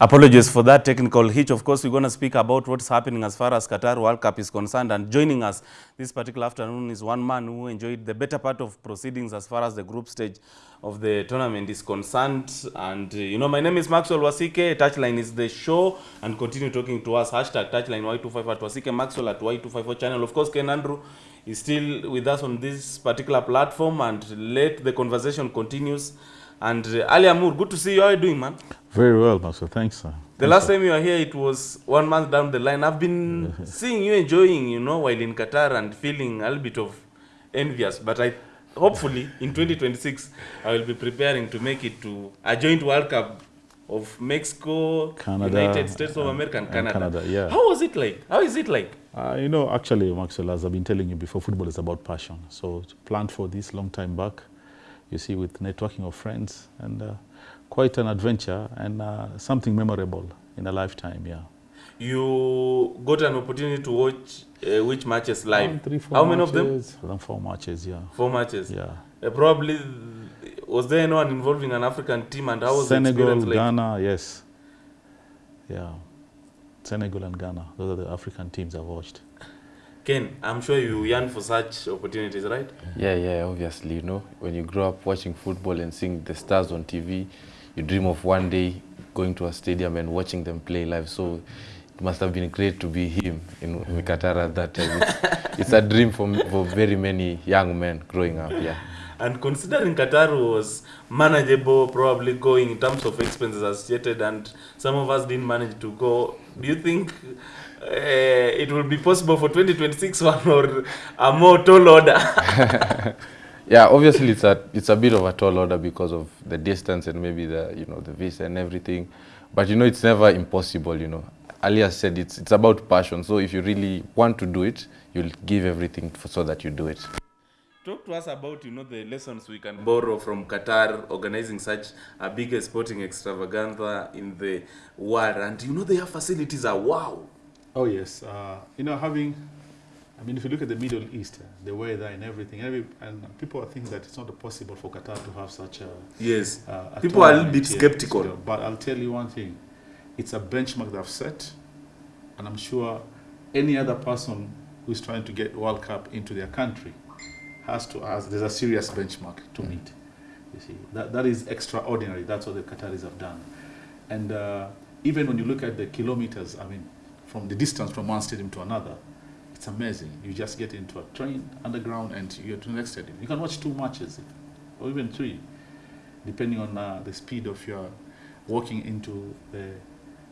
Apologies for that technical hitch. Of course, we're going to speak about what's happening as far as Qatar World Cup is concerned. And joining us this particular afternoon is one man who enjoyed the better part of proceedings as far as the group stage of the tournament is concerned. And, uh, you know, my name is Maxwell Wasike. Touchline is the show. And continue talking to us. Hashtag Touchline Y25 at Wasike Maxwell at Y254 channel. Of course, Ken Andrew is still with us on this particular platform. And let the conversation continues. And uh, Ali Amour, good to see you. How are you doing, man? Very well, Master. Thanks, sir. The last time you were here, it was one month down the line. I've been seeing you enjoying, you know, while in Qatar and feeling a little bit of envious. But I, hopefully, in 2026, I will be preparing to make it to a joint World Cup of Mexico, Canada, United States of America, and and Canada. Canada, yeah. How was it like? How is it like? Uh, you know, actually, Maxwell, as I've been telling you before, football is about passion. So, planned for this long time back, you see, with networking of friends, and uh, quite an adventure and uh, something memorable in a lifetime, yeah. You got an opportunity to watch uh, which matches live? Three, four How matches, many of them? four matches, yeah. Four matches. Yeah. Uh, probably, was there anyone involving an African team? And how was Senegal, the experience like? Ghana, yes. Yeah. Senegal and Ghana, those are the African teams I've watched. Ken, I'm sure you yearn for such opportunities, right? Yeah, yeah, obviously, you know, when you grow up watching football and seeing the stars on TV, you dream of one day going to a stadium and watching them play live. So it must have been great to be him in Mikatara at that time. It's, it's a dream for, for very many young men growing up, yeah. And considering Qatar was manageable, probably going in terms of expenses associated, and some of us didn't manage to go, do you think uh, it will be possible for 2026 one or a more tall order? Yeah, obviously it's a it's a bit of a tall order because of the distance and maybe the you know the visa and everything, but you know it's never impossible. You know, Alia said it's it's about passion. So if you really want to do it, you'll give everything for, so that you do it. Talk to us about you know the lessons we can borrow from Qatar organizing such a big sporting extravaganza in the world, and you know their facilities are wow. Oh yes, uh, you know having, I mean, if you look at the Middle East, uh, the weather and everything, every, and people think that it's not possible for Qatar to have such a. Yes, uh, people are a little bit tournament here. skeptical. But I'll tell you one thing, it's a benchmark they've set, and I'm sure any other person who's trying to get World Cup into their country has to ask. There's a serious benchmark to meet. You see, that that is extraordinary. That's what the Qataris have done, and uh, even when you look at the kilometers, I mean, from the distance from one stadium to another, it's amazing. You just get into a train underground and you're to the next stadium. You can watch two matches, or even three, depending on uh, the speed of your walking into the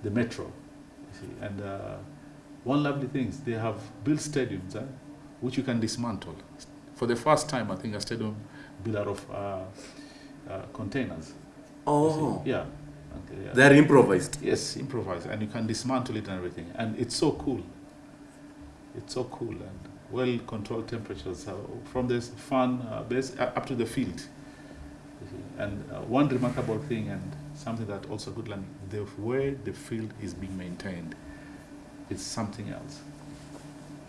the metro. You see, and uh, one lovely thing is they have built stadiums eh, which you can dismantle. For the first time, I think a stadium built out of uh, uh, containers. Oh, yeah. Okay, yeah. they're improvised. Yes, improvised, and you can dismantle it and everything, and it's so cool. It's so cool and well controlled temperatures uh, from this fan uh, base uh, up to the field. And uh, one remarkable thing, and something that also good learning, the way the field is being maintained, is something else.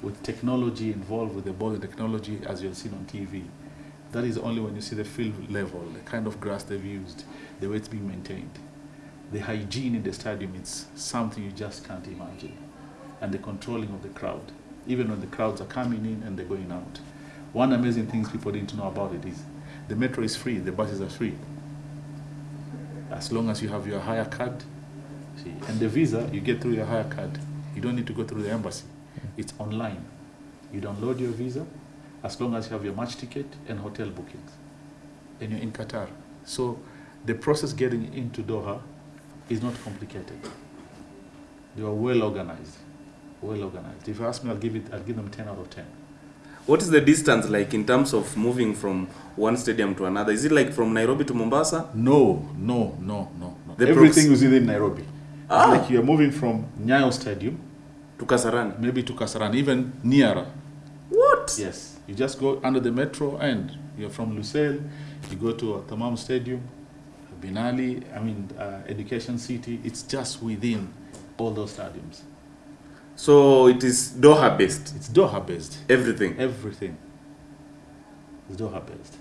With technology involved, with the ball technology, as you've seen on TV, that is only when you see the field level, the kind of grass they've used, the way it's being maintained the hygiene in the stadium is something you just can't imagine. And the controlling of the crowd, even when the crowds are coming in and they're going out. One amazing thing people didn't know about it is the metro is free, the buses are free. As long as you have your Hayya card, see, and the visa you get through your Hayya card. You don't need to go through the embassy. It's online. You download your visa as long as you have your match ticket and hotel bookings. And you're in Qatar. So the process getting into Doha is not complicated. They are well organized. Well organized. If you ask me, I'll give it. I'll give them ten out of ten. What is the distance like in terms of moving from one stadium to another? Is it like from Nairobi to Mombasa? No, no, no, no, no. The Everything is within Nairobi. Ah. Like you are moving from Nyayo Stadium, To Kasarani? maybe to Kasarani, even nearer. What? Yes, you just go under the metro and you're from Lucille, you go to Tamam Stadium, Binali, I mean, uh, Education City. It's just within all those stadiums. So it is Doha based, It's Doha based. everything. Everything It's Doha based.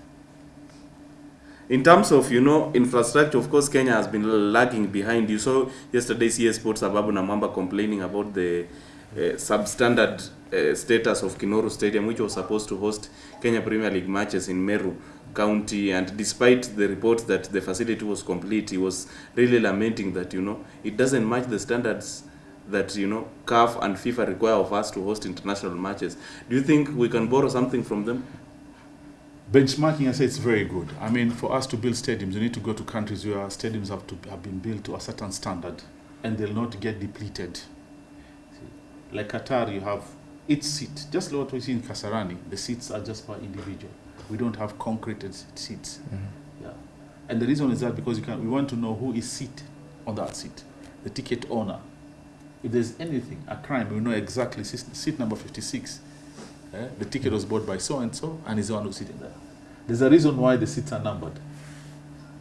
In terms of you know infrastructure, of course, Kenya has been lagging behind. You saw yesterday CS Sports Ababu Namwamba complaining about the uh, substandard uh, status of Kinoru Stadium, which was supposed to host Kenya Premier League matches in Meru County. And despite the report that the facility was complete, he was really lamenting that you know it doesn't match the standards that you know CAF and FIFA require of us to host international matches. Do you think we can borrow something from them? Benchmarking, I say it's very good. I mean, for us to build stadiums, you need to go to countries where stadiums have to have been built to a certain standard, and they'll not get depleted. Like Qatar, you have each seat, just like what we see in Kasarani. The seats are just per individual. We don't have concreted seats. Yeah, and the reason is that because you can, we want to know who is seated on that seat, the ticket owner. If there's anything, a crime, we know exactly seat, seat number 56. eh, the ticket was bought by so and so, and he's the one who's sitting there. There's a reason why the seats are numbered.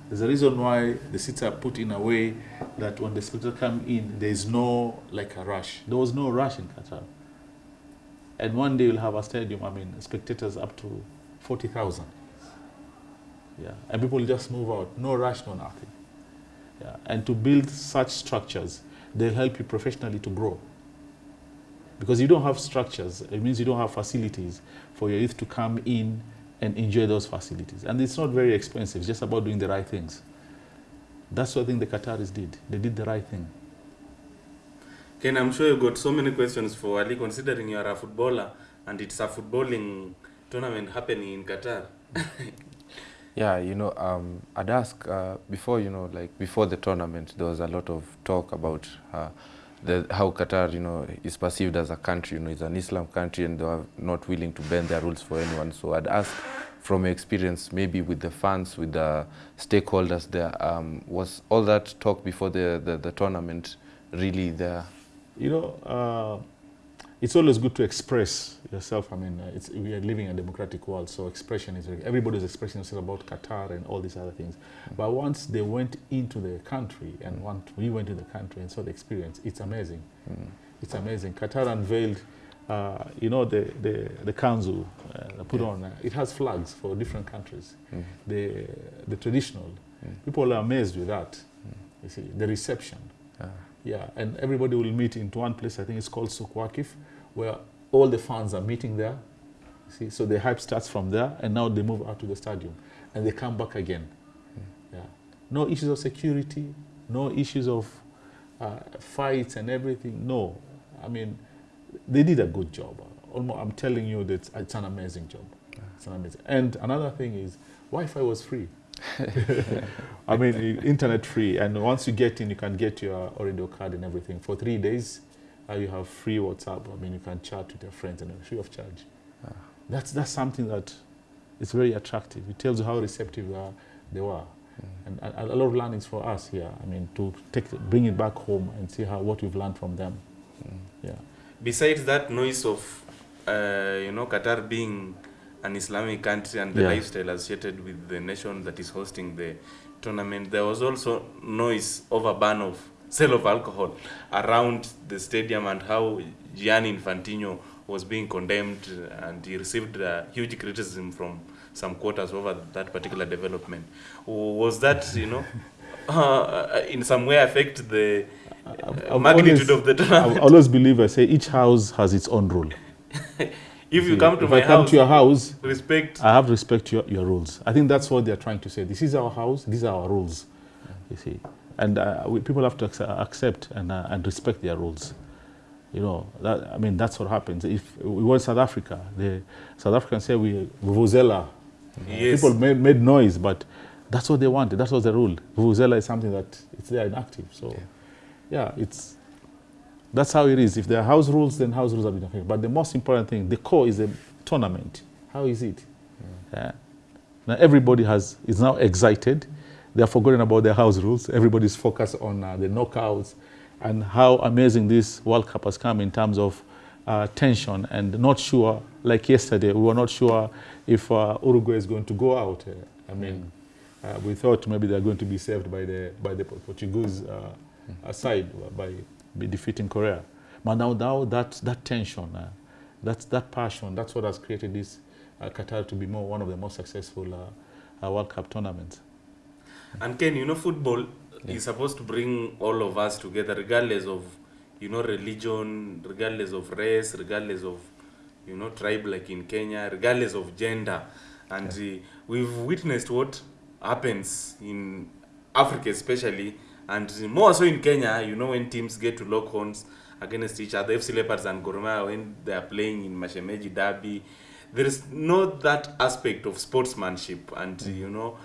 There's a reason why the seats are put in a way that when the spectators come in, there is no like a rush. There was no rush in Qatar. And one day you'll have a stadium, I mean, spectators up to 40,000. Yeah, and people just move out. No rush, no nothing. Yeah, and to build such structures, they'll help you professionally to grow. Because you don't have structures, it means you don't have facilities for your youth to come in and enjoy those facilities. And it's not very expensive, it's just about doing the right things. That's what I think the Qataris did. They did the right thing. Ken, I'm sure you got so many questions for Ali, considering you are a footballer and it's a footballing tournament happening in Qatar. Yeah, you know, um, I'd ask uh, before, you know, like before the tournament, there was a lot of talk about uh, the, how Qatar, you know, is perceived as a country. You know, it's an Islam country, and they are not willing to bend their rules for anyone. So I'd ask, from your experience, maybe with the fans, with the stakeholders there, um, was all that talk before the, the, the tournament really there? You know, uh, it's always good to express yourself. I mean, uh, it's, we are living in a democratic world, so expression is very, everybody's expressing themselves about Qatar and all these other things. But once they went into the country and once we went to the country and saw the experience, it's amazing. It's amazing. Qatar unveiled, uh, you know, the, the, the council uh, put on, uh, it has flags for different countries. The, the traditional. People are amazed with that. You see, the reception. Ah. Yeah, and everybody will meet into one place. I think it's called Souk Waqif, where all the fans are meeting there. See, so the hype starts from there, and now they move out to the stadium, and they come back again. Yeah, no issues of security, no issues of uh, fights and everything. No, I mean, they did a good job. Almost, I'm telling you that it's an amazing job. It's an amazing. And another thing is, Wi-Fi was free. I mean, internet free, and once you get in, you can get your Ooredoo card and everything. For three days, uh, you have free WhatsApp. I mean, you can chat with your friends and free of charge. That's that's something that is very attractive. It tells you how receptive uh, they were, and a, a lot of learnings for us here. I mean, to take bring it back home and see how what we've learned from them. Yeah. Besides that noise of, uh, you know, Qatar being an Islamic country and the Yeah. lifestyle associated with the nation that is hosting the tournament, there was also noise over a ban of sale of alcohol around the stadium and how Gianni Infantino was being condemned and he received uh, huge criticism from some quarters over that particular development. Was that, you know, uh, in some way affect the uh, magnitude always- of the I always believe I say each house has its own rule. If you come to if my I come house, to your house, respect. I have to respect your, your rules. I think that's what they're trying to say. This is our house, these are our rules. You see. And uh, we, people have to accept, accept and, uh, and respect their rules. You know, that, I mean, that's what happens. If we were in South Africa, the South Africans say we vuvuzela. Yes. People made, made noise, but that's what they wanted. That was the rule. Vuvuzela is something that it's there inactive. So, yeah, it's that's how it is. If there are house rules, then house rules have been affected. But the most important thing, the core is the tournament. How is it? Yeah. Now everybody has is now excited. They are forgotten about their house rules. Everybody's focused on uh, the knockouts and how amazing this World Cup has come in terms of uh, tension and not sure. Like yesterday, we were not sure if uh, Uruguay is going to go out. Uh, I mean, uh, we thought maybe they're going to be saved by the by the Portuguese uh, uh, side by, defeating Korea. But now, now that that tension, uh, that's that passion, that's what has created this uh, Qatar to be more one of the most successful World Cup tournaments. And Ken, you know, football is supposed to bring all of us together, regardless of, you know, religion, regardless of race, regardless of, you know, tribe like in Kenya, regardless of gender. And uh, we've witnessed what happens in Africa, especially, and more so in Kenya, you know, when teams get to lock horns against each other, FC Leopards and Gor Mahia, when they are playing in Mashemeji Derby, there is not that aspect of sportsmanship. And, you know,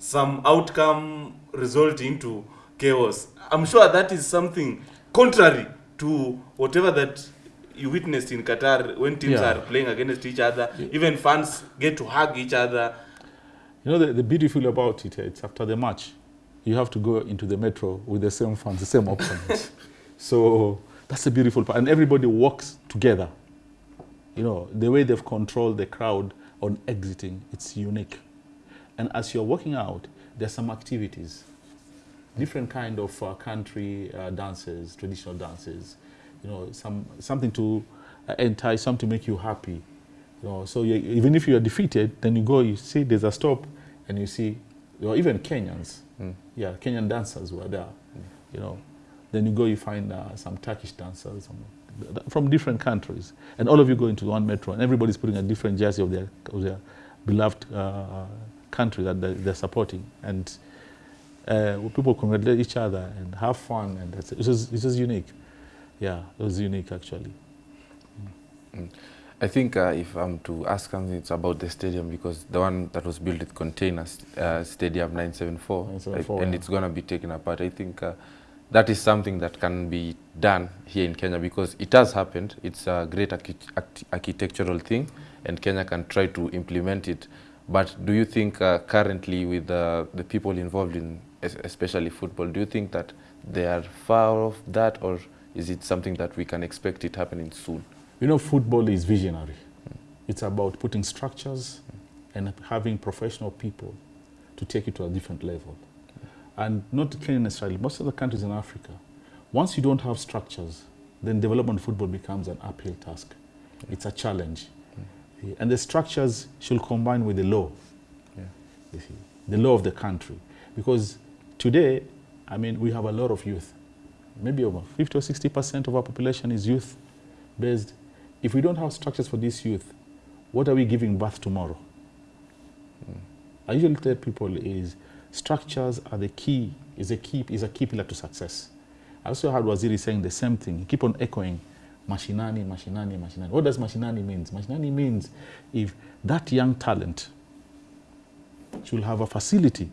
some outcome result into chaos. I'm sure that is something contrary to whatever that you witnessed in Qatar when teams Yeah. are playing against each other. Even fans get to hug each other. You know, the, the beautiful about it, eh, it's after the match, you have to go into the metro with the same fans, the same opponents. so that's the beautiful part. And everybody works together. You know, the way they've controlled the crowd on exiting, it's unique. And as you're walking out, there's some activities, different kind of uh, country uh, dances, traditional dances, you know, some, something to uh, entice, something to make you happy. You know, so you, even if you are defeated, then you go, you see there's a stop, and you see, or even Kenyans, yeah, Kenyan dancers were there, you know. Then you go, you find uh, some Turkish dancers some, from different countries, and all of you go into one metro, and everybody's putting a different jersey of their, of their beloved uh, country that they're, they're supporting, and uh, people congratulate each other and have fun, and that's, it was, it was unique. Yeah, it was unique actually. I think uh, if I'm to ask something, it's about the stadium because the one that was built with containers, uh, Stadium 974, 974, I- and yeah. it's going to be taken apart. I think uh, that is something that can be done here in Kenya because it has happened. It's a great archi- architectural thing, and Kenya can try to implement it. But do you think uh, currently, with uh, the people involved in especially football, do you think that they are far off that, or is it something that we can expect it happening soon? You know, football is visionary. It's about putting structures and having professional people to take it to a different level. And not Kenya necessarily, most of the countries in Africa, once you don't have structures, then development football becomes an uphill task. It's a challenge. And the structures should combine with the law. Yeah. You see, the law of the country. Because today, I mean, we have a lot of youth. Maybe over 50 or 60% of our population is youth based. If we don't have structures for this youth, what are we giving birth tomorrow? Hmm. I usually tell people is structures are the key, is a key, is a key pillar to success. I also heard Waziri saying the same thing. He keep on echoing mashinani, mashinani, mashinani. What does mashinani means? Mashinani means if that young talent should have a facility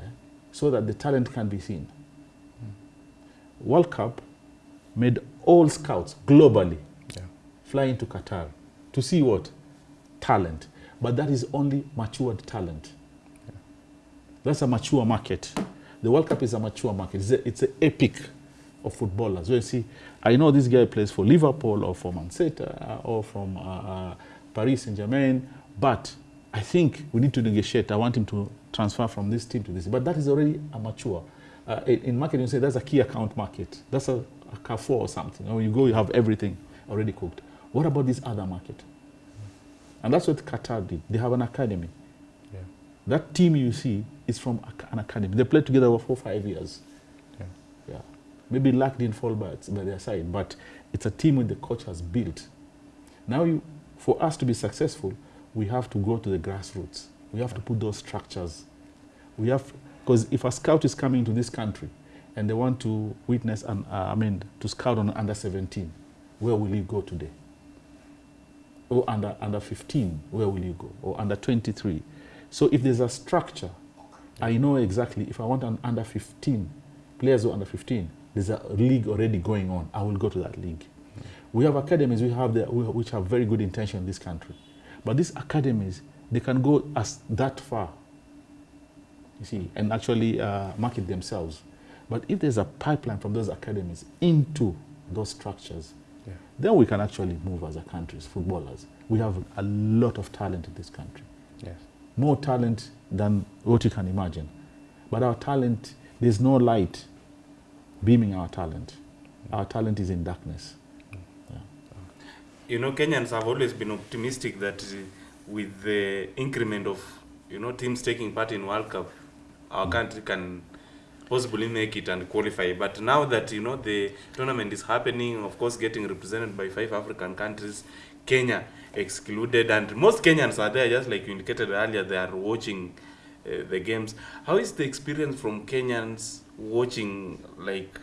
eh, so that the talent can be seen. World Cup made all scouts globally Yeah. fly into Qatar to see what? Talent. But that is only matured talent. Yeah. That's a mature market. The World Cup is a mature market. It's, a, it's an epic of footballers. You see, I know this guy plays for Liverpool or for Man City uh, or from uh, uh, Paris Saint Germain, but I think we need to negotiate. I want him to transfer from this team to this. But that is already a mature. Uh, in, in marketing, you say that's a key account market. That's a, a Carrefour or something. When you go, you have everything already cooked. What about this other market? And that's what Qatar did. They have an academy. Yeah. That team you see is from an academy. They played together for four, five years. Maybe luck didn't fall by, by their side, but it's a team that the coach has built. Now, you, for us to be successful, we have to go to the grassroots. We have to put those structures. We have, because if a scout is coming to this country and they want to witness, an, uh, I mean, to scout on under 17, where will you go today? Or under, under 15, where will you go? Or under 23. So if there's a structure, I know exactly if I want an under 15, players who are under 15, there's a league already going on. I will go to that league. We have academies we have whi- which have very good intention in this country. But these academies, they can go as that far, you see, and actually uh, market themselves. But if there's a pipeline from those academies into those structures, Yeah. then we can actually move as a country, as footballers. We have a lot of talent in this country Yes. more talent than what you can imagine. But our talent, there's no light beaming our talent. Our talent is in darkness. You know, Kenyans have always been optimistic that with the increment of, you know, teams taking part in World Cup, our country can possibly make it and qualify. But now that you know the tournament is happening, of course, getting represented by five African countries, Kenya excluded, and most Kenyans are there, just like you indicated earlier. They are watching uh, the games. How is the experience from Kenyans watching like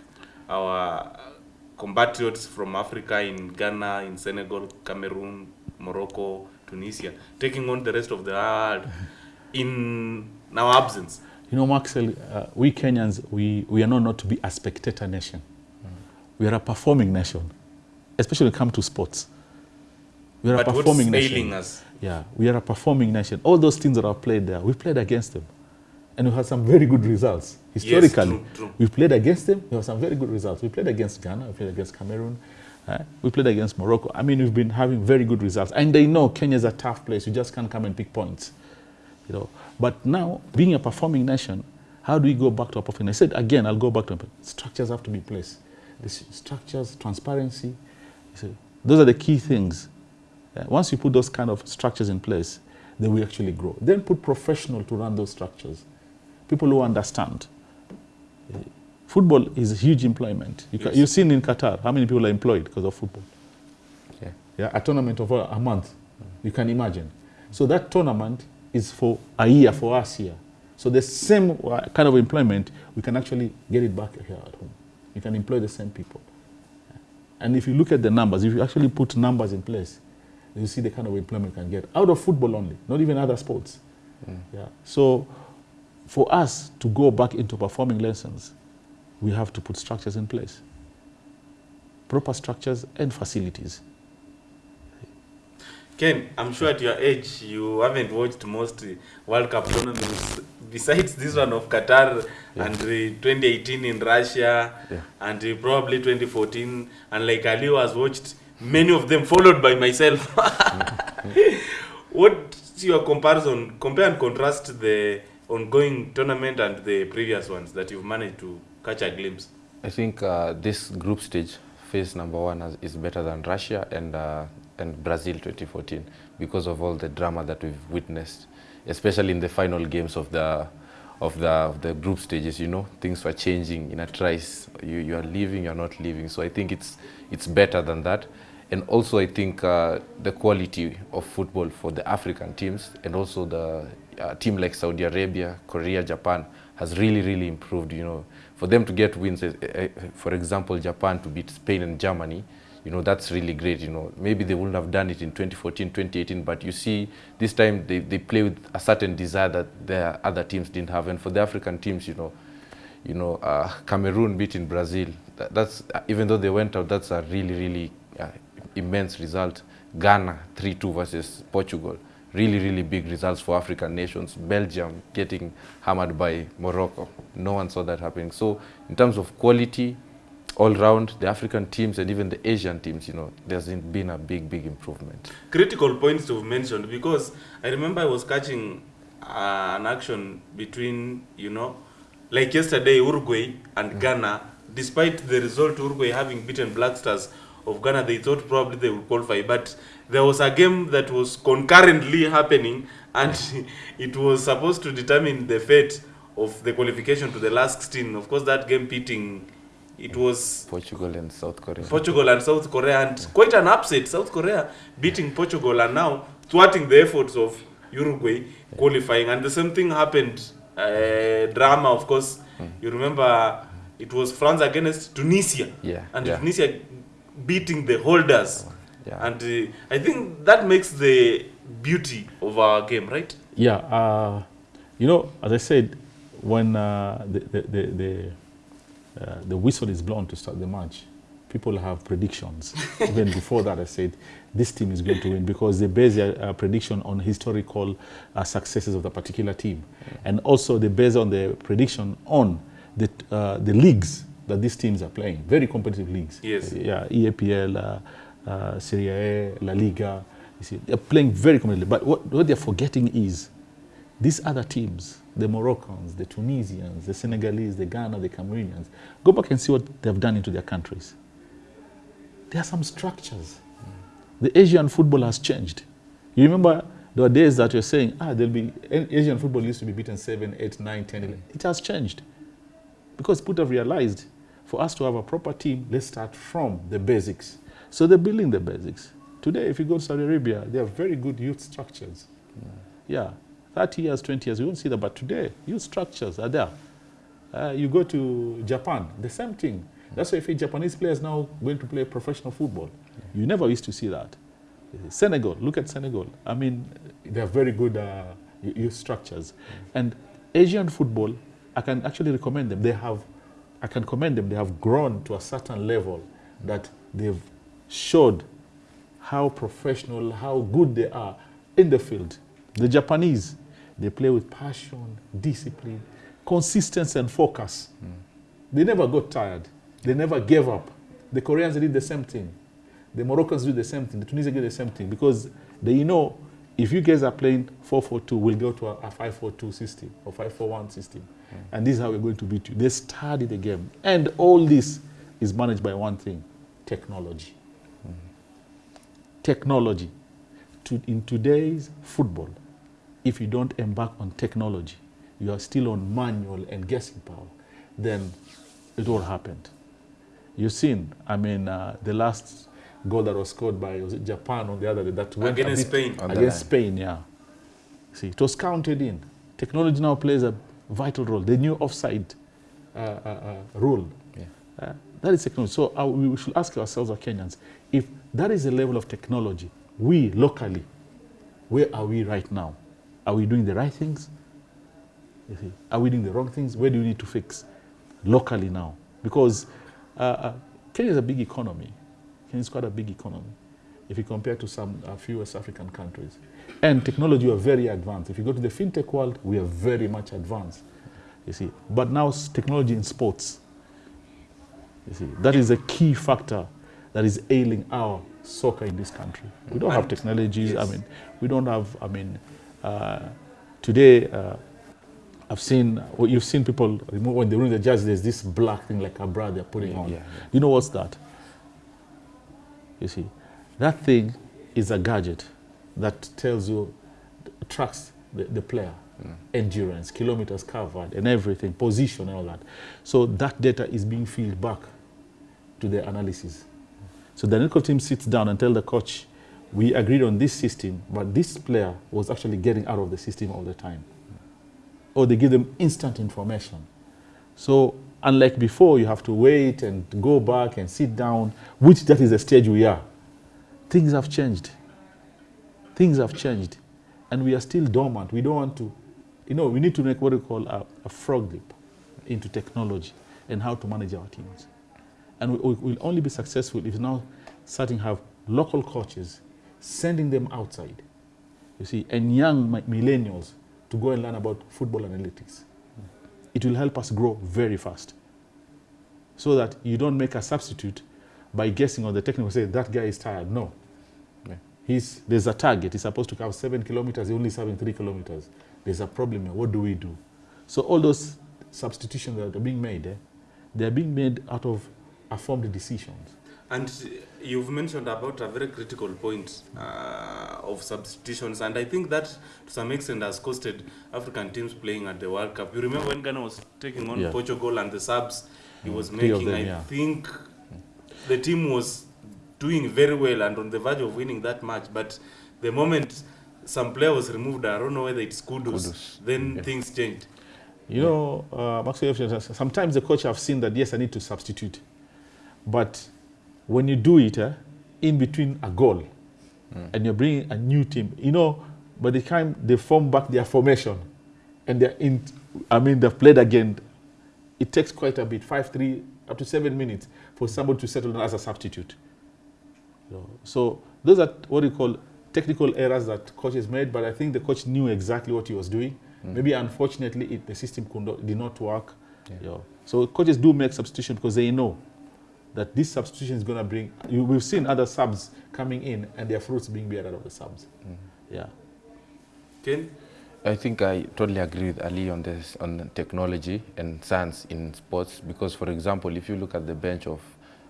our compatriots from Africa in Ghana, in Senegal, Cameroon, Morocco, Tunisia, taking on the rest of the world in our absence? You know, Maxwell, uh, we Kenyans, we, we are known not to be a spectator nation. Mm. We are a performing nation, especially when it comes to sports. We are But a performing nation. us? Yeah, we are a performing nation. All those teams that are played there, we played against them. And we had some very good results. Historically, true, true. we played against them. We had some very good results. We played against Ghana, we played against Cameroon, uh, we played against Morocco. I mean, we've been having very good results. And they know Kenya is a tough place. You just can't come and pick points. You know. But now, being a performing nation, how do we go back to a performing? nation? I said again, I'll go back to structures have to be placed. The structures, transparency. those are the key things. Uh, once you put those kind of structures in place, they will actually grow. Then put professional to run those structures, people who understand. Uh, Football is a huge employment. You Yes. You've seen in Qatar how many people are employed because of football. Yeah. Yeah, a tournament of a, a month, you can imagine. So that tournament is for a year for us here. So the same uh, kind of employment, we can actually get it back here at home. You can employ the same people. And if you look at the numbers, if you actually put numbers in place, you see the kind of employment you can get out of football only, not even other sports. Yeah. So for us to go back into performing lessons, we have to put structures in place. Proper structures and facilities. Ken, I'm sure at your age you haven't watched most World Cup tournaments besides this one of Qatar and uh, 2018 in Russia Yeah. and probably 2014 and like Ali has watched many of them followed by myself. What's your comparison? Compare and contrast the ongoing tournament and the previous ones that you've managed to catch a glimpse. I think uh, this group stage, phase number one, has, is better than Russia and uh, and Brazil 2014 because of all the drama that we've witnessed, especially in the final games of the of the of the group stages. You know, things were changing in a trice. You you are leaving, you are not leaving. So I think it's it's better than that. And also, I think uh, the quality of football for the African teams and also the uh, team like Saudi Arabia, Korea, Japan has really, really improved. You know, for them to get wins, eh, for example, Japan to beat Spain and Germany, you know, that's really great. You know, maybe they wouldn't have done it in 2014, 2018, but you see, this time they, they play with a certain desire that the other teams didn't have. And for the African teams, you know, you know, uh, Cameroon beating Brazil. That, that's uh, even though they went out, that's a really, really uh, immense result. Ghana 3-2 versus Portugal. Really, really big results for African nations. Belgium getting hammered by Morocco. No one saw that happening. So, in terms of quality, all round, the African teams and even the Asian teams, you know, there's been a big, big improvement. critical points to have mentioned because I remember I was catching uh, an action between, you know, like yesterday, Uruguay and Ghana. Despite the result, Uruguay having beaten Black Stars of Ghana, they thought probably they would qualify. But there was a game that was concurrently happening, and it was supposed to determine the fate of the qualification to the last 16. Of course, that game pitting, it was Portugal and South Korea. Portugal and South Korea, and quite an upset. South Korea beating Portugal and now thwarting the efforts of Uruguay qualifying. And the same thing happened. Uh, drama, of course. You remember it was France against Tunisia, Yeah, and yeah. Tunisia beating the holders. Yeah. And uh, I think that makes the beauty of our game, right? Yeah, uh, you know, as I said, when uh, the, the, the, the, uh, the whistle is blown to start the match, people have predictions. Even before that, I said, this team is going to win because they base their uh, prediction on historical uh, successes of the particular team. And also they base on the prediction on the, uh, the leagues that these teams are playing, very competitive leagues. Yes. Yeah, EAPL, uh, uh, Serie A, La Liga. You see, they're playing very competitively. But what, what they're forgetting is these other teams, the Moroccans, the Tunisians, the Senegalese, the Ghana, the Cameroonians, go back and see what they've done into their countries. There are some structures. The Asian football has changed. You remember There are days that you're saying, ah, there'll be Asian football used to be beaten 7, 8, 9, 10, 11. It has changed. Because people have realized for us to have a proper team, let's start from the basics. So they're building the basics. Today, if you go to Saudi Arabia, they have very good youth structures. Yeah, 30 years, 20 years, you won't see that. But today, youth structures are there. Uh, you go to Japan, the same thing. That's why if a Japanese player is now going to play professional football, you never used to see that. Senegal, look at Senegal. I mean, they have very good uh, youth structures. And Asian football, I can actually recommend them. They have, I can commend them. They have grown to a certain level that they've showed how professional, how good they are in the field. The Japanese, they play with passion, discipline, consistency, and focus. Mm. They never got tired. They never gave up. The Koreans did the same thing. The Moroccans do the same thing. The Tunisians do the same thing because they know if you guys are playing 4-4-2, we'll go to a, a 5-4-2 system or 5-4-1 system. And this is how we're going to beat you. They study the game. And all this is managed by one thing, technology. Technology. To, in today's football, if you don't embark on technology, you are still on manual and guessing power, then it all happened. You've seen, I mean, uh, the last goal that was scored by was it Japan on the other day that went Against bit- Spain. Against. Spain, yeah. See, it was counted in. Technology now plays a vital role. The new offside uh, uh, uh, rule. Yeah. Uh, that is technology. So uh, we should ask ourselves, our Kenyans, if that is the level of technology, we locally, where are we right now? Are we doing the right things? You see, are we doing the wrong things? Where do we need to fix locally now? Because uh, uh, Kenya is a big economy. Kenya is quite a big economy if you compare to some uh, few West African countries. And technology, we are very advanced. If you go to the fintech world, we are very much advanced. You see, but now technology in sports. You see, that is a key factor that is ailing our soccer in this country. We don't have technologies. I mean, we don't have. I mean, uh, today uh, I've seen. Well, you've seen people remove when they remove the jersey. There's this black thing like a bra they're putting Yeah, on. yeah, yeah. You know what's that? You see, that thing is a gadget that tells you, tracks the, the player, mm. endurance, kilometers covered, and everything, position, and all that. So that data is being fed back to the analysis. So the analytical team sits down and tell the coach, we agreed on this system, but this player was actually getting out of the system all the time. Or they give them instant information. So unlike before, you have to wait and go back and sit down, which that is the stage we are. Things have changed. Things have changed. And we are still dormant. We don't want to, you know, we need to make what we call a, a frog leap into technology and how to manage our teams. And we, will only be successful if now starting to have local coaches, sending them outside, you see, and young millennials to go and learn about football analytics. It will help us grow very fast. So that you don't make a substitute by guessing on the technical, say that guy is tired. No. He's, there's a target. He's supposed to cover seven kilometers. He's only serving three kilometers. There's a problem here. What do we do? So all those substitutions that are being made, eh, they're being made out of informed decisions. And you've mentioned about a very critical point uh, of substitutions, and I think that to some extent has costed African teams playing at the World Cup. You remember when Ghana was taking on Yeah. Portugal and the subs he was Three making, them, I yeah. think the team was doing very well and on the verge of winning that match, but the moment some player was removed, I don't know whether it's Kudos, Kudus. then Yeah. things changed. You know, uh, Maxwell, sometimes the coach have seen that, yes, I need to substitute. But when you do it eh, in between a goal and you're bringing a new team, you know, by the time they form back their formation and they're in, I mean, they've played again, it takes quite a bit, five, three, up to seven minutes for somebody to settle down as a substitute. So, so those are what you call technical errors that coaches made, but I think the coach knew exactly what he was doing. Mm. Maybe unfortunately it, the system could not, did not work. you know. So coaches do make substitution because they know that this substitution is going to bring. You, we've seen other subs coming in and their fruits being beared out of the subs. Mm. Yeah. Ken? I think I totally agree with Ali on this on technology and science in sports because, for example, if you look at the bench of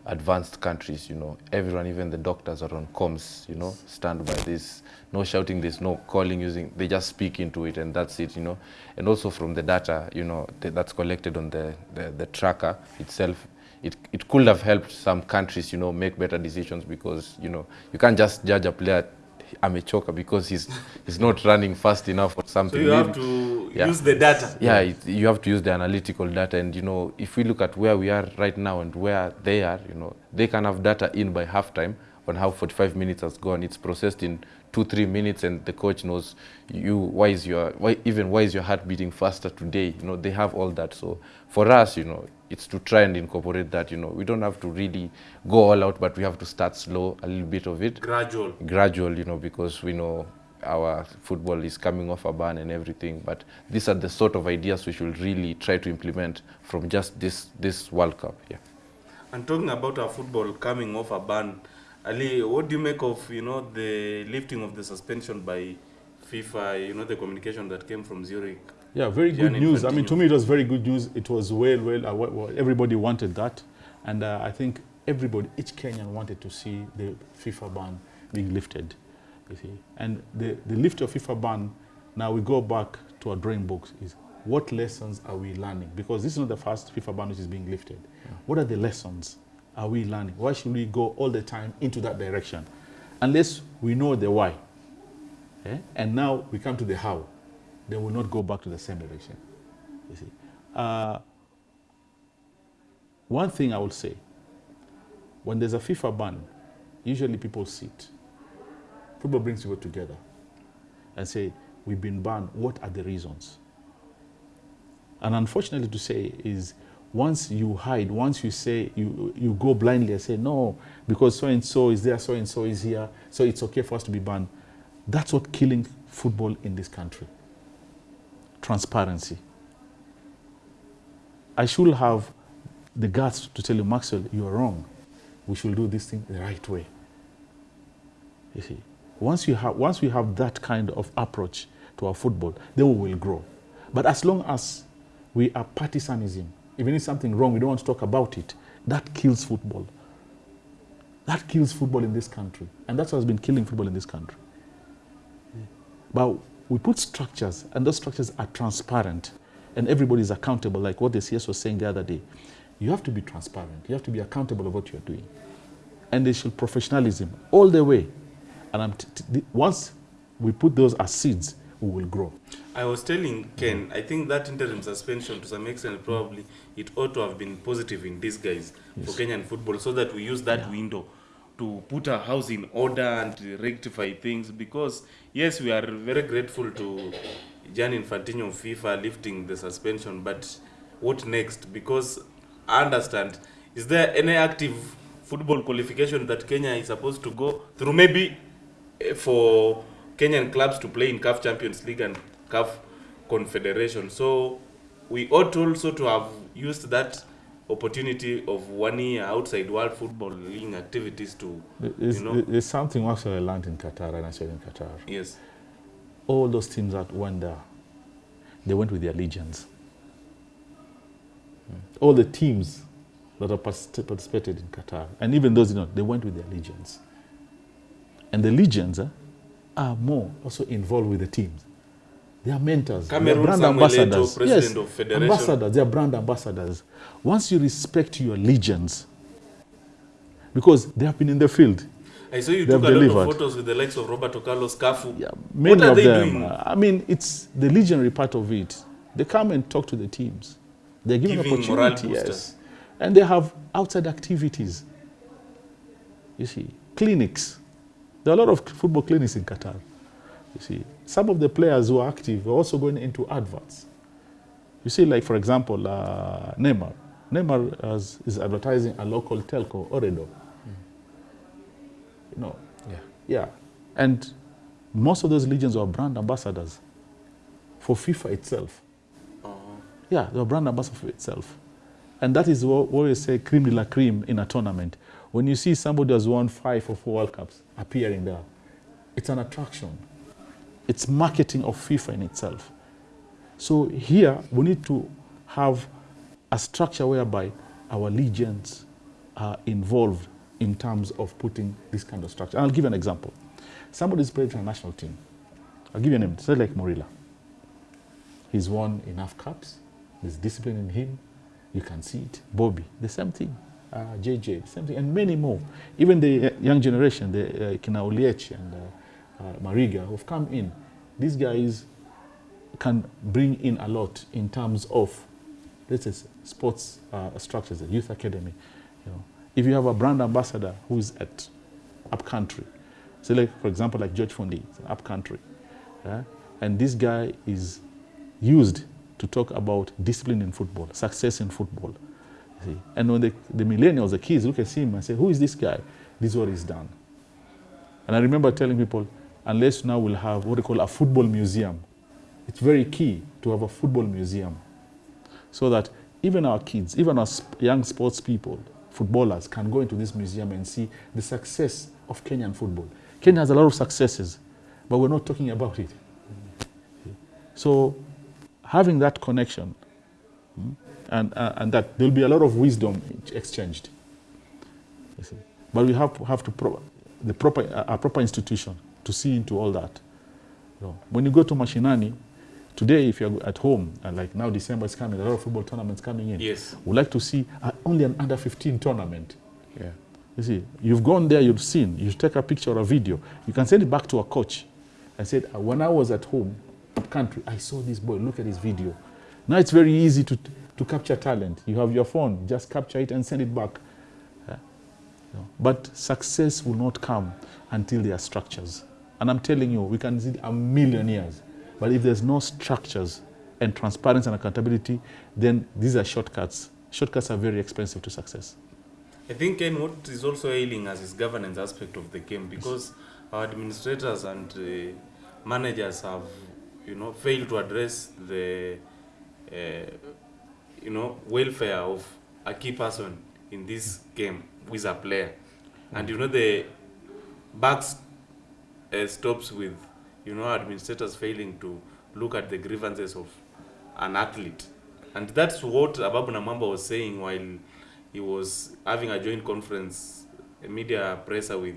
advanced countries, you know, everyone, even the doctors are on comms, you know, stand by this, no shouting, there's no calling using, they just speak into it and that's it, you know. And also from the data, you know, th that's collected on the, the, the tracker itself, it, it could have helped some countries, you know, make better decisions because, you know, you can't just judge a player amechoka because he's, he's not running fast enough or something. So you have to Yeah. use the data. yeah, it, you have to use the analytical data and you know if we look at where we are right now and where they are you know they can have data in by halftime on how 45 minutes has gone it's processed in two three minutes and the coach knows you why is your why even why is your heart beating faster today you know they have all that so for us you know it's to try and incorporate that you know we don't have to really go all out but we have to start slow a little bit of it Gradual. gradual, you know, because we know our football is coming off a ban and everything. But these are the sort of ideas we should really try to implement from just this this World Cup. Yeah. And talking about our football coming off a ban, Ali, what do you make of you know the lifting of the suspension by FIFA? You know the communication that came from Zurich. Yeah, very good news. I mean, to me, it was very good news. It was well, well, uh, well, well, everybody wanted that. And uh, I think everybody, each Kenyan wanted to see the FIFA ban being lifted. You see. And the, the lift of FIFA ban, now we go back to our drawing books, is what lessons are we learning? Because this is not the first FIFA ban which is being lifted. What are the lessons are we learning? Why should we go all the time into that direction? Unless we know the why. Eh? And now we come to the how. Then we'll not go back to the same direction. You see. Uh, one thing I will say, when there's a FIFA ban, usually people sit. Football brings people together and say, we've been banned, what are the reasons? And unfortunately to say is once you hide, once you say, you, you go blindly and say, no, because so-and-so is there, so-and-so is here, so it's okay for us to be banned. That's what killing football in this country. Transparency. I should have the guts to tell you, Maxwell, you are wrong. We should do this thing the right way. You see, once, you have, once we have that kind of approach to our football, then we will grow. But as long as we are partisanism, even if something wrong, we don't want to talk about it, that kills football. That kills football in this country. And that's what's been killing football in this country. But we put structures, and those structures are transparent, and everybody is accountable, like what the CS was saying the other day. You have to be transparent. You have to be accountable of what you're doing. And they should professionalism all the way. And once we put those as seeds, we will grow. I was telling Ken, I think that interim suspension to some extent probably it ought to have been positive in disguise for Kenyan football so that we use that window to put our house in order and rectify things because yes we are very grateful to Gianni Infantino of FIFA lifting the suspension but what next? Because I understand is there any active football qualification that Kenya is supposed to go through? Maybe eh, for Kenyan clubs to play in CAF Champions League and CAF Confederation. So we ought also to have used that opportunity of one year outside world footballing activities to, it's, you know, there's something actually I learned in Qatar, and I said in Qatar. yes. All those teams that went there, they went with their legions. All the teams that have participated in Qatar, and even those, you know, they went with their legions. And the legions eh, are more also involved with the teams. They are mentors. they are brand Samuel ambassadors. president yes, of federation. ambassadors. They are brand ambassadors. Once you respect your legions, because they have been in the field, I saw you They took a lot of photos with the likes of Roberto Carlos Cafu. Yeah, many what are of they them. doing? uh, I mean, it's the legionary part of it. They come and talk to the teams. They're given opportunity, yes. And they have outside activities. You see, clinics. There are a lot of football clinics in Qatar. You see, some of the players who are active are also going into adverts. You see, like for example, uh, Neymar. Neymar has, is advertising a local telco, Ooredoo. You know, Yeah. yeah. And most of those legions are brand ambassadors for FIFA itself. Uh-huh. Yeah, they're brand ambassador for itself. And that is what, what we say cream de la cream in a tournament. When you see somebody has won five or four World Cups appearing there, it's an attraction. It's marketing of FIFA in itself. So here we need to have a structure whereby our legions are involved in terms of putting this kind of structure. And I'll give you an example. Somebody's played for a national team. I'll give you a name. Say like Morila. He's won enough cups. There's discipline in him. You can see it. Bobby, the same thing. Uh, JJ, same thing, and many more. Even the uh, young generation, the uh, Kina Oliech and uh, uh, Mariga, who've come in. These guys can bring in a lot in terms of, let's say, sports uh, structures, the youth academy. You know, if you have a brand ambassador who's at upcountry, so like for example, like George an upcountry, yeah? and this guy is used to talk about discipline in football, success in football. See. And when the, the millennials, the kids look at him and say, who is this guy? This is what he's done. And I remember telling people, unless now we'll have what they call a football museum, it's very key to have a football museum so that even our kids, even our young sports people, footballers, can go into this museum and see the success of Kenyan football. Kenya has a lot of successes, but we're not talking about it. So having that connection mm, and, uh, and that there'll be a lot of wisdom exchanged. You see. But we have, have to pro- the proper, a proper institution to see into all that. You know, when you go to Mashinani, today if you're at home, and like now December is coming, a lot of football tournaments coming in. Yes. We'd like to see uh, only an under 15 tournament. Yeah. You see, you've gone there, you've seen, you take a picture or a video, you can send it back to a coach and said, "Uh, when I was at home, country, I saw this boy, look at his video. Now it's very easy to, to capture talent. You have your phone, just capture it and send it back. Yeah. Know, But success will not come until there are structures. And I'm telling you, we can see a million years. But if there's no structures and transparency and accountability, then these are shortcuts. Shortcuts are very expensive to success. I think Ken, what is also ailing us is governance aspect of the game because our administrators and uh, managers have, you know, failed to address the, uh, you know, welfare of a key person in this game is a player, and you know the bucks uh, stops with, you know, administrators failing to look at the grievances of an athlete, and that's what Ababu Namwamba was saying while he was having a joint conference, a media presser with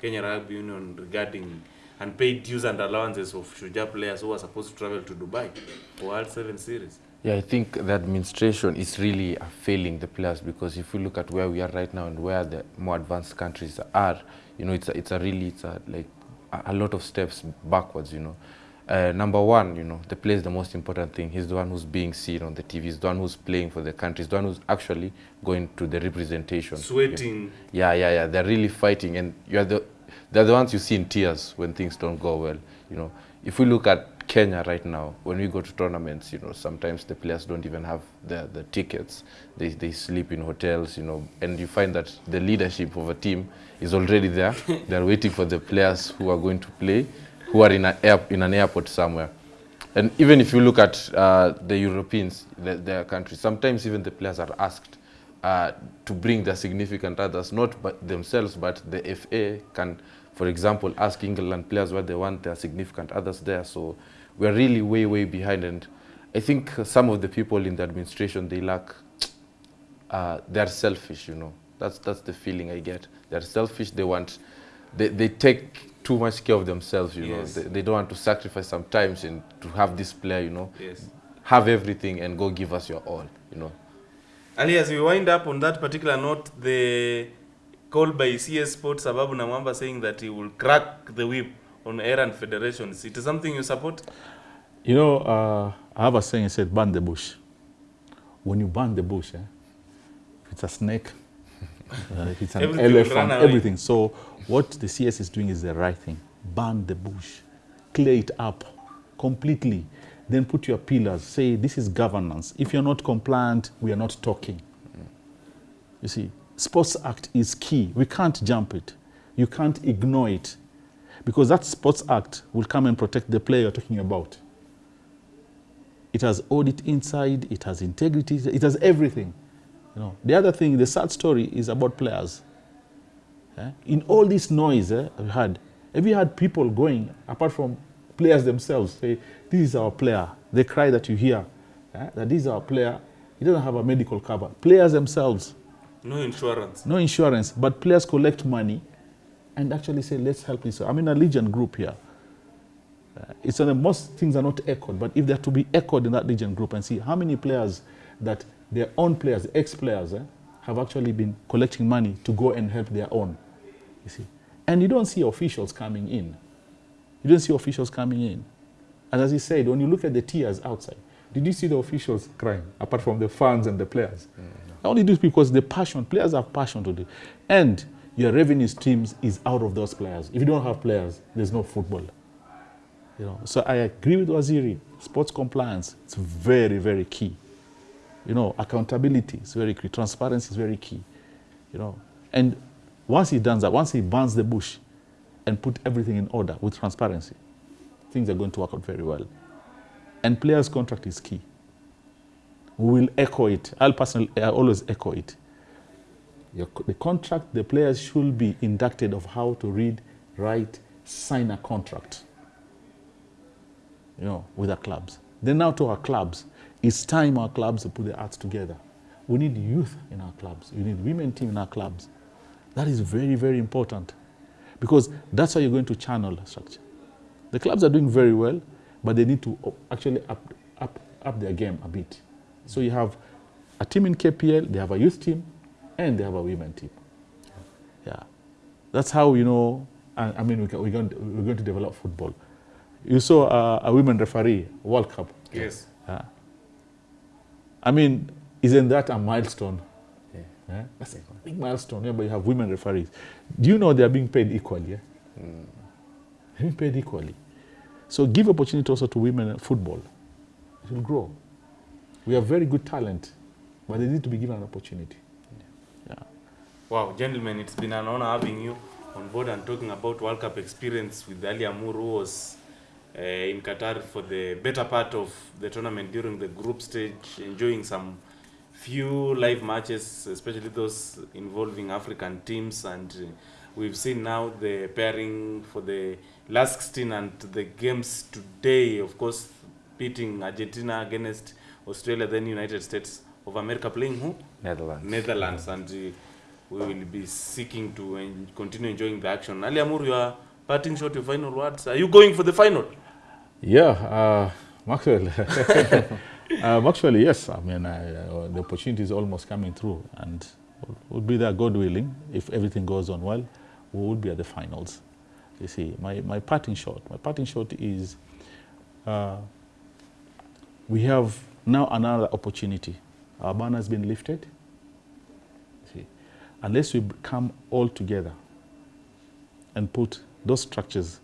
Kenya Rugby Union regarding unpaid dues and allowances of Shujaa players who were supposed to travel to Dubai for World Seven Series. Yeah, I think the administration is really uh, failing the players because if you look at where we are right now and where the more advanced countries are, you know, it's a, it's a really, it's a, like a, a lot of steps backwards, you know. Uh, number one, you know, the player is the most important thing. He's the one who's being seen on the TV. He's the one who's playing for the country. He's the one who's actually going to the representation. Sweating. Yeah, yeah, yeah. They're really fighting, and you're the they're the ones you see in tears when things don't go well. You know, if we look at Kenya right now, when we go to tournaments, you know, sometimes the players don't even have the the tickets. They they sleep in hotels, you know, and you find that the leadership of a team is already there. They're waiting for the players who are going to play, who are in an air, in an airport somewhere. And even if you look at uh, the Europeans, the, their countries, sometimes even the players are asked uh, to bring their significant others, not but themselves, but the FA can, for example, ask England players what they want there are significant others there. So we're really way, way behind. And I think some of the people in the administration, they lack, uh, they're selfish, you know. That's, that's the feeling I get. They're selfish, they want, they, they take too much care of themselves, you Yes. know. They, they don't want to sacrifice sometimes and to have this player, you know, Yes. have everything and go give us your all, you know. Ali, as we wind up on that particular note, the call by CS Sports Ababu Namwamba saying that he will crack the whip on errand federations. It is something you support? You know, uh, I have a saying, it said, burn the bush. When you burn the bush, eh, if it's a snake, uh, if it's an Everything elephant, everything. So what the CS is doing is the right thing. Burn the bush, clear it up completely. Then put your pillars. Say, this is governance. If you're not compliant, we are not talking. You see, Sports Act is key. We can't jump it. You can't ignore it. Because that Sports Act will come and protect the player you're talking about. It has audit inside, it has integrity, it has everything. You know, the other thing, the sad story is about players. Eh? In all this noise eh, we had, have you had people going, apart from players themselves, say, this is our player. The cry that you hear, eh, that this is our player, he doesn't have a medical cover. Players themselves No insurance. no insurance, but players collect money and actually say, let's help this. I'm in a Legion group here. Uh, it's uh, most things are not echoed, but if they're to be echoed in that Legion group and see how many players that their own players, ex-players, eh, have actually been collecting money to go and help their own, you see. And you don't see officials coming in. You don't see officials coming in. And as he said, when you look at the tears outside, did you see the officials crying, apart from the fans and the players? I only do it because the passion, players have passion to do. And your revenue streams is out of those players. If you don't have players, there's no football. You know, so I agree with Waziri. Sports compliance, it's very, very key. You know, accountability is very key. Transparency is very key. You know, and once he does that, once he burns the bush and put everything in order with transparency, things are going to work out very well. And players' contract is key. We will echo it. I'll personally, I always echo it. Your, the contract, the players should be inducted of how to read, write, sign a contract. You know, with our clubs. Then now to our clubs. It's time our clubs to put their arts together. We need youth in our clubs. We need women team in our clubs. That is very, very important. Because that's how you're going to channel structure. The clubs are doing very well, but they need to actually up, up, up their game a bit. So you have a team in KPL, they have a youth team, and they have a women team. Yeah. That's how, you know, I, I mean, we can, we're, going to, we're going to develop football. You saw uh, a women referee, World Cup. Yes. Yeah. I mean, isn't that a milestone? Yeah. Yeah? That's a big milestone. Yeah, but you have women referees. Do you know they are being paid equally? Yeah? They're being paid equally. So give opportunity also to women in football. It will grow. We have very good talent, but they need to be given an opportunity. Yeah. Wow, gentlemen, it's been an honor having you on board and talking about World Cup experience with Ali Amur, who was uh, in Qatar for the better part of the tournament during the group stage, enjoying some few live matches, especially those involving African teams. And uh, we've seen now the pairing for the last 16 and the games today, of course, beating Argentina against Australia, then United States of America playing who? Netherlands. Netherlands, and uh, we will be seeking to en- continue enjoying the action. Ali Amour, your parting shot, your final words. Are you going for the final? Yeah, uh, Maxwell. um, actually, yes. I mean, I, uh, the opportunity is almost coming through, and we'll, we'll be there, God willing. If everything goes on well, we will be at the finals. You see, my, my parting shot. My parting shot is uh, we have now another opportunity. Our banner has been lifted. See, unless we come all together and put those structures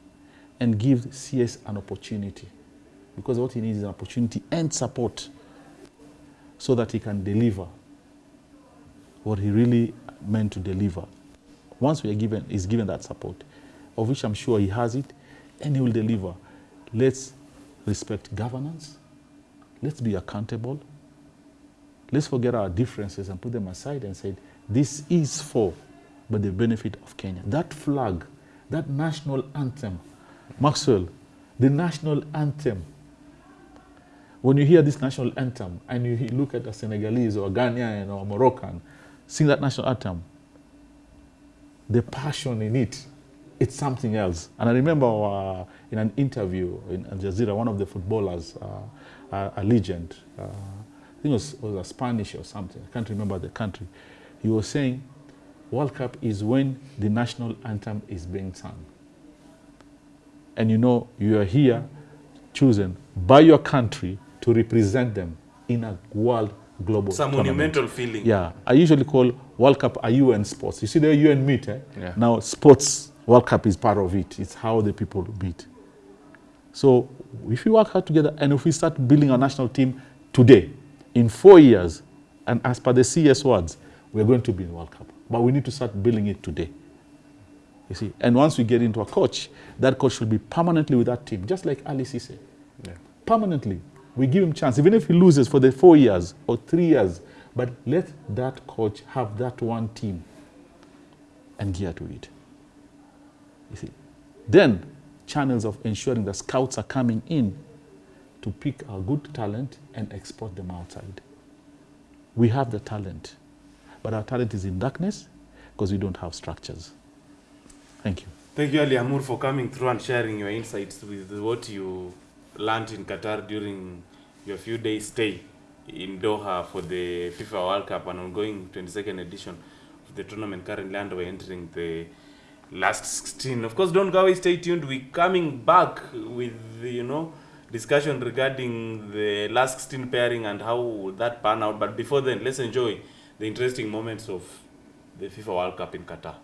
and give CS an opportunity. Because what he needs is an opportunity and support so that he can deliver what he really meant to deliver. Once we are given, is given that support, of which I'm sure he has it, and he will deliver. Let's respect governance. Let's be accountable. Let's forget our differences and put them aside and say, this is for but the benefit of Kenya. That flag, that national anthem, Maxwell, the national anthem. When you hear this national anthem and you look at a Senegalese or a Ghanaian or a Moroccan sing that national anthem, the passion in it, it's something else. And I remember uh, in an interview in Al Jazeera, one of the footballers, uh, uh, a legend, uh, I think it was, was a Spanish or something, I can't remember the country, he was saying, World Cup is when the national anthem is being sung. And you know, you are here chosen by your country to represent them in a world global Some a tournament. monumental feeling. Yeah, I usually call World Cup a UN sports. You see the UN meet, eh? Yeah. Now sports World Cup is part of it. It's how the people beat. So if we work hard together and if we start building a national team today, in four years, and as per the CS words, we're going to be in World Cup. But we need to start building it today. You see, and once we get into a coach, that coach should be permanently with that team, just like Aliou Cisse. Yeah. Permanently. We give him chance, even if he loses for the four years or three years. But let that coach have that one team and gear to it. You see. Then channels of ensuring that scouts are coming in to pick our good talent and export them outside. We have the talent. But our talent is in darkness because we don't have structures. Thank you. Thank you, Ali Amur, for coming through and sharing your insights with what you learned in Qatar during your few days stay in Doha for the FIFA World Cup and ongoing 22nd edition of the tournament currently underway, entering the last 16. Of course, don't go away, stay tuned. We're coming back with, you know, discussion regarding the last 16 pairing and how that pan out. But before then, let's enjoy the interesting moments of the FIFA World Cup in Qatar.